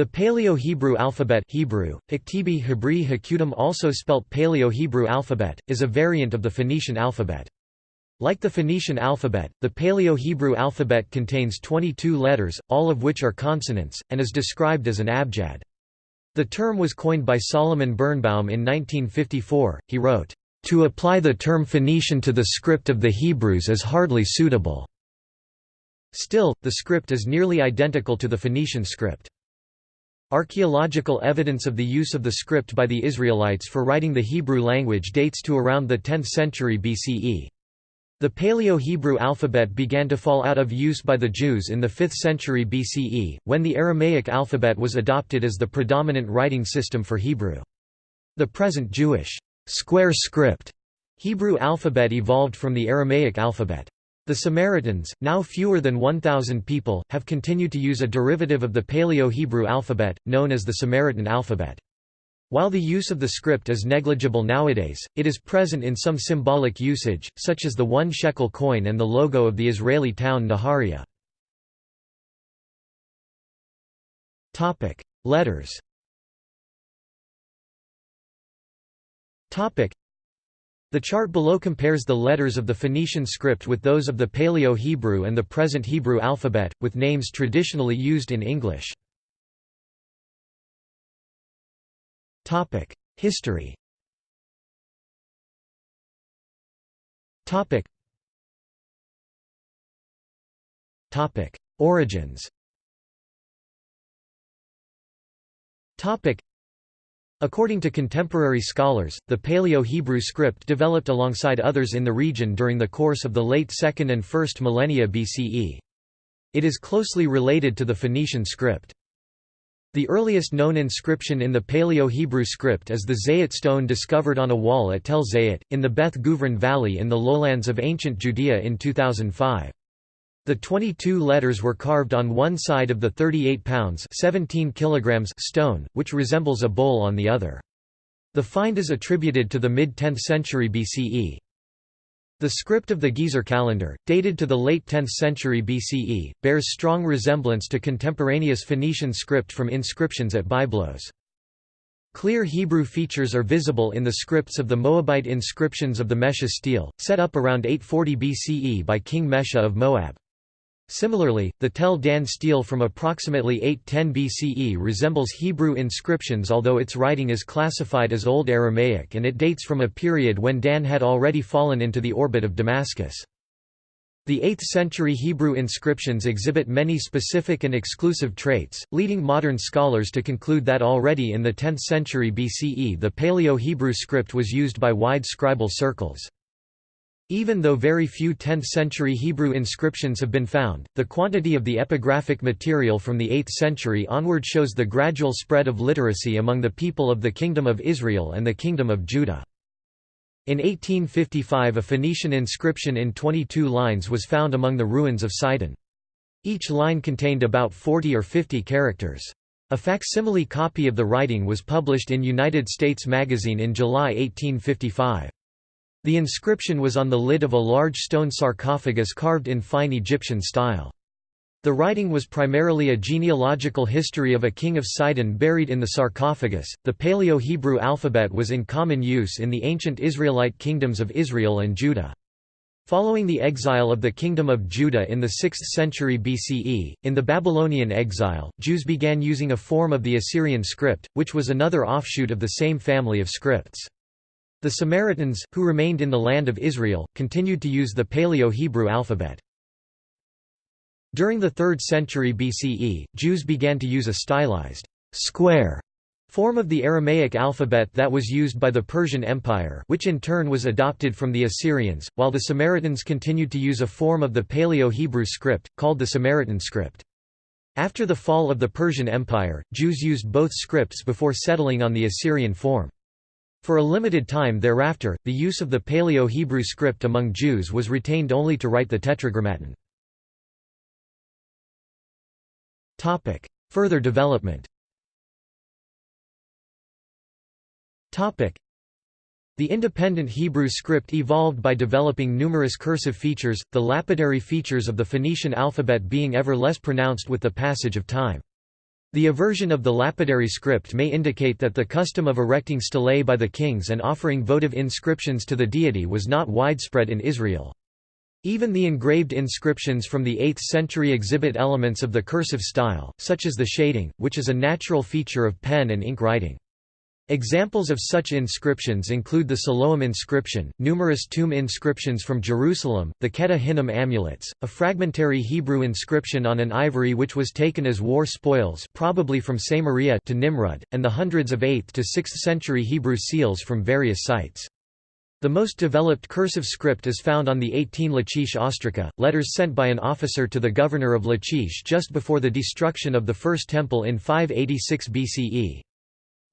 The Paleo-Hebrew alphabet Hebrew, Iktibi Hebri Hakutim also spelt Paleo-Hebrew alphabet, is a variant of the Phoenician alphabet. Like the Phoenician alphabet, the Paleo-Hebrew alphabet contains 22 letters, all of which are consonants, and is described as an abjad. The term was coined by Solomon Birnbaum in 1954. He wrote, "To apply the term Phoenician to the script of the Hebrews is hardly suitable." Still, the script is nearly identical to the Phoenician script. Archaeological evidence of the use of the script by the Israelites for writing the Hebrew language dates to around the 10th century BCE. The Paleo-Hebrew alphabet began to fall out of use by the Jews in the 5th century BCE, when the Aramaic alphabet was adopted as the predominant writing system for Hebrew. The present Jewish square script Hebrew alphabet evolved from the Aramaic alphabet. The Samaritans, now fewer than 1,000 people, have continued to use a derivative of the Paleo-Hebrew alphabet, known as the Samaritan alphabet. While the use of the script is negligible nowadays, it is present in some symbolic usage, such as the one shekel coin and the logo of the Israeli town Nahariya. Letters the chart below compares the letters of the Phoenician script with those of the Paleo-Hebrew and the present Hebrew alphabet, with names traditionally used in English. History Origins According to contemporary scholars, the Paleo-Hebrew script developed alongside others in the region during the course of the late 2nd and 1st millennia BCE. It is closely related to the Phoenician script. The earliest known inscription in the Paleo-Hebrew script is the Zayit stone discovered on a wall at Tel Zayit, in the Beth Guvrin Valley in the lowlands of ancient Judea in 2005. The 22 letters were carved on one side of the 38 pounds 17 kilograms stone, which resembles a bowl on the other. The find is attributed to the mid-10th century BCE. The script of the Gezer calendar, dated to the late 10th century BCE, bears strong resemblance to contemporaneous Phoenician script from inscriptions at Byblos. Clear Hebrew features are visible in the scripts of the Moabite inscriptions of the Mesha stele, set up around 840 BCE by King Mesha of Moab. Similarly, the Tel Dan stele from approximately 810 BCE resembles Hebrew inscriptions although its writing is classified as Old Aramaic and it dates from a period when Dan had already fallen into the orbit of Damascus. The 8th-century Hebrew inscriptions exhibit many specific and exclusive traits, leading modern scholars to conclude that already in the 10th century BCE the Paleo-Hebrew script was used by wide scribal circles. Even though very few 10th-century Hebrew inscriptions have been found, the quantity of the epigraphic material from the 8th century onward shows the gradual spread of literacy among the people of the Kingdom of Israel and the Kingdom of Judah. In 1855 a Phoenician inscription in 22 lines was found among the ruins of Sidon. Each line contained about 40 or 50 characters. A facsimile copy of the writing was published in United States Magazine in July 1855. The inscription was on the lid of a large stone sarcophagus carved in fine Egyptian style. The writing was primarily a genealogical history of a king of Sidon buried in the sarcophagus. The Paleo Hebrew alphabet was in common use in the ancient Israelite kingdoms of Israel and Judah. Following the exile of the Kingdom of Judah in the 6th century BCE, in the Babylonian exile, Jews began using a form of the Assyrian script, which was another offshoot of the same family of scripts. The Samaritans, who remained in the land of Israel, continued to use the Paleo-Hebrew alphabet. During the 3rd century BCE, Jews began to use a stylized square form of the Aramaic alphabet that was used by the Persian Empire which in turn was adopted from the Assyrians, while the Samaritans continued to use a form of the Paleo-Hebrew script, called the Samaritan script. After the fall of the Persian Empire, Jews used both scripts before settling on the Assyrian form. For a limited time thereafter, the use of the Paleo-Hebrew script among Jews was retained only to write the Tetragrammaton. Further development the independent Hebrew script evolved by developing numerous cursive features, the lapidary features of the Phoenician alphabet being ever less pronounced with the passage of time. The aversion of the lapidary script may indicate that the custom of erecting stelae by the kings and offering votive inscriptions to the deity was not widespread in Israel. Even the engraved inscriptions from the 8th century exhibit elements of the cursive style, such as the shading, which is a natural feature of pen and ink writing. Examples of such inscriptions include the Siloam inscription, numerous tomb inscriptions from Jerusalem, the Ketef Hinnom amulets, a fragmentary Hebrew inscription on an ivory which was taken as war spoils probably from Samaria to Nimrud, and the hundreds of 8th to 6th century Hebrew seals from various sites. The most developed cursive script is found on the 18 Lachish ostraca, letters sent by an officer to the governor of Lachish just before the destruction of the First Temple in 586 BCE.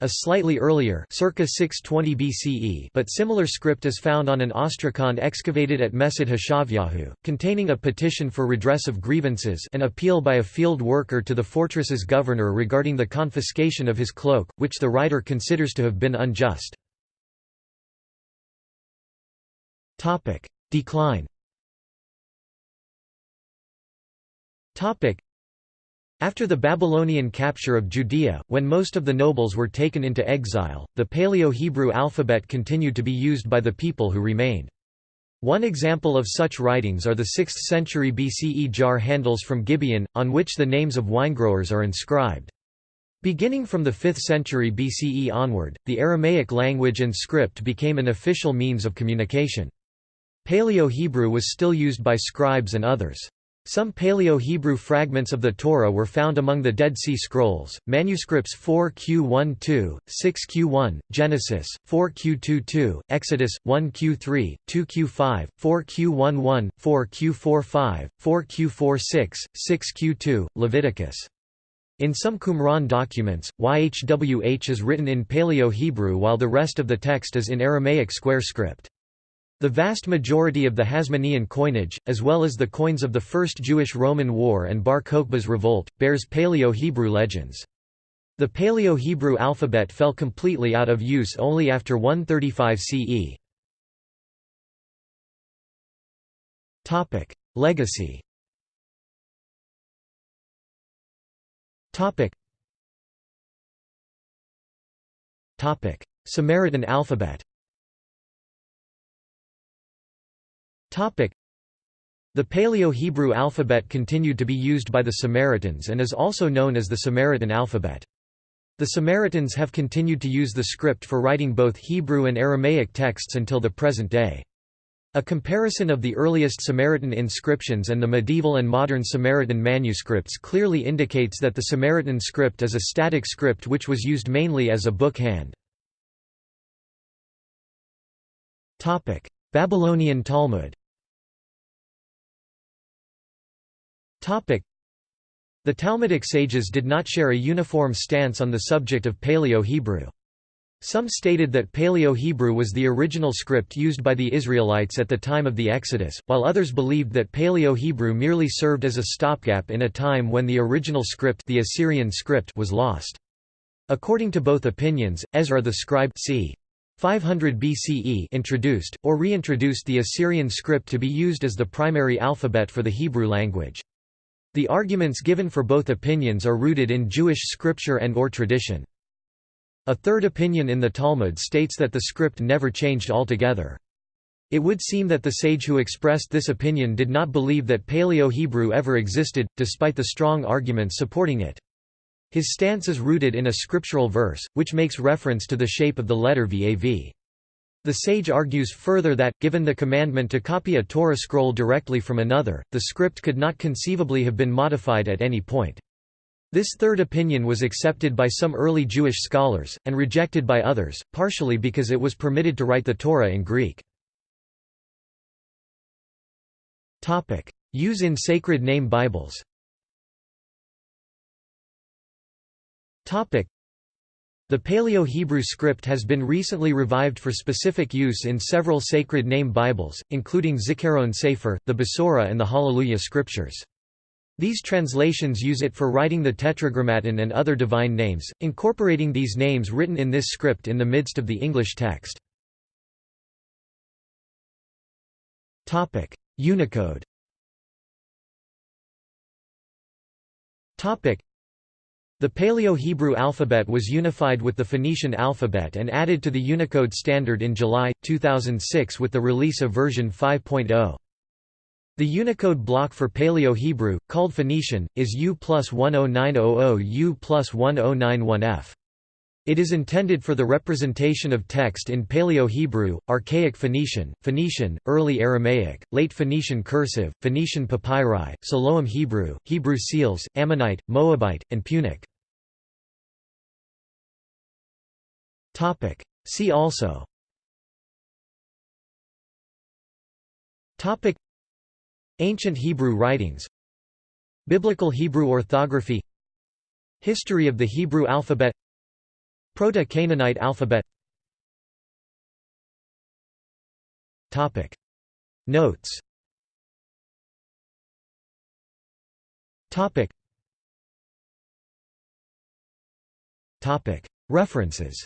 A slightly earlier circa 620 BCE but similar script is found on an ostracon excavated at Mesad Hashavyahu, containing a petition for redress of grievances an appeal by a field worker to the fortress's governor regarding the confiscation of his cloak, which the writer considers to have been unjust. Decline. After the Babylonian capture of Judea, when most of the nobles were taken into exile, the Paleo-Hebrew alphabet continued to be used by the people who remained. One example of such writings are the 6th century BCE jar handles from Gibeon, on which the names of winegrowers are inscribed. Beginning from the 5th century BCE onward, the Aramaic language and script became an official means of communication. Paleo-Hebrew was still used by scribes and others. Some Paleo-Hebrew fragments of the Torah were found among the Dead Sea Scrolls, manuscripts 4q12, 6q1, Genesis, 4q22, Exodus, 1q3, 2q5, 4q11, 4q45, 4q46, 6q2, Leviticus. In some Qumran documents, YHWH is written in Paleo-Hebrew while the rest of the text is in Aramaic square script. The vast majority of the Hasmonean coinage, as well as the coins of the First Jewish-Roman War and Bar Kokhba's revolt, bears Paleo-Hebrew legends. The Paleo-Hebrew alphabet fell completely out of use only after 135 CE. Legacy Samaritan alphabet The Paleo-Hebrew alphabet continued to be used by the Samaritans and is also known as the Samaritan alphabet. The Samaritans have continued to use the script for writing both Hebrew and Aramaic texts until the present day. A comparison of the earliest Samaritan inscriptions and the medieval and modern Samaritan manuscripts clearly indicates that the Samaritan script is a static script which was used mainly as a book hand. Babylonian Talmud The Talmudic sages did not share a uniform stance on the subject of Paleo-Hebrew. Some stated that Paleo-Hebrew was the original script used by the Israelites at the time of the Exodus, while others believed that Paleo-Hebrew merely served as a stopgap in a time when the original script, the Assyrian script was lost. According to both opinions, Ezra the scribe c. 500 BCE introduced, or reintroduced the Assyrian script to be used as the primary alphabet for the Hebrew language. The arguments given for both opinions are rooted in Jewish scripture and or tradition. A third opinion in the Talmud states that the script never changed altogether. It would seem that the sage who expressed this opinion did not believe that Paleo-Hebrew ever existed, despite the strong arguments supporting it. His stance is rooted in a scriptural verse, which makes reference to the shape of the letter Vav. The sage argues further that, given the commandment to copy a Torah scroll directly from another, the script could not conceivably have been modified at any point. This third opinion was accepted by some early Jewish scholars, and rejected by others, partially because it was permitted to write the Torah in Greek. Use in sacred name Bibles The Paleo-Hebrew script has been recently revived for specific use in several sacred name Bibles, including Zikaron Sefer, the Besorah and the Hallelujah scriptures. These translations use it for writing the Tetragrammaton and other divine names, incorporating these names written in this script in the midst of the English text. Unicode The Paleo-Hebrew alphabet was unified with the Phoenician alphabet and added to the Unicode standard in July, 2006 with the release of version 5.0. The Unicode block for Paleo-Hebrew, called Phoenician, is U plus 10900 U plus 1091F. It is intended for the representation of text in Paleo-Hebrew, Archaic Phoenician, Phoenician, Early Aramaic, Late Phoenician Cursive, Phoenician Papyri, Siloam Hebrew, Hebrew Seals, Ammonite, Moabite, and Punic. See also. Topic. Ancient Hebrew writings. Biblical Hebrew orthography. History of the Hebrew alphabet Proto-Canaanite alphabet. Topic. Notes. Topic. Topic. References.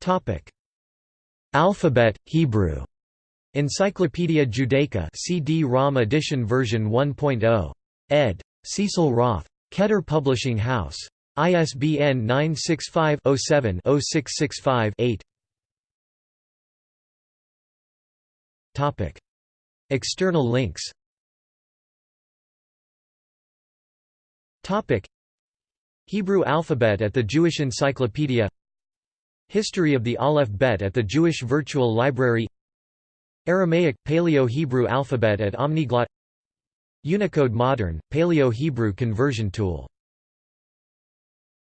Topic. Alphabet Hebrew. Encyclopaedia Judaica CD-ROM edition version 1.0 ed. Cecil Roth Keter Publishing House. ISBN 965-07-0665-8 External links. Hebrew alphabet at the Jewish Encyclopedia. History of the Aleph Bet at the Jewish Virtual Library. Aramaic – Paleo-Hebrew alphabet at Omniglot Unicode Modern – Paleo-Hebrew conversion tool